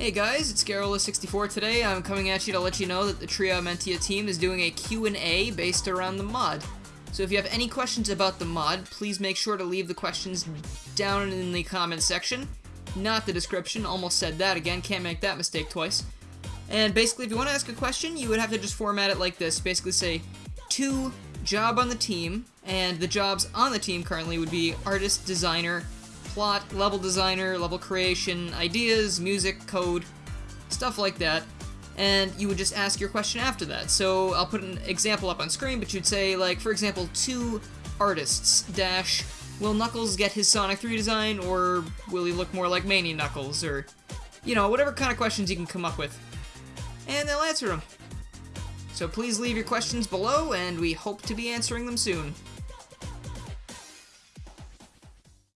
Hey guys, it's Garola64 today. I'm coming at you to let you know that the Trio Mentia team is doing a Q&A based around the mod. So if you have any questions about the mod, please make sure to leave the questions down in the comment section, not the description. Almost said that again, can't make that mistake twice. And basically, if you want to ask a question, you would have to just format it like this. Basically say, to job on the team, and the jobs on the team currently would be artist, designer, plot, level designer, level creation, ideas, music, code, stuff like that. And you would just ask your question after that. So I'll put an example up on screen, but you'd say, like, for example, to artists, dash, will Knuckles get his Sonic 3 design, or will he look more like Mania Knuckles, or, you know, whatever kind of questions you can come up with. And they'll answer them. So please leave your questions below, and we hope to be answering them soon.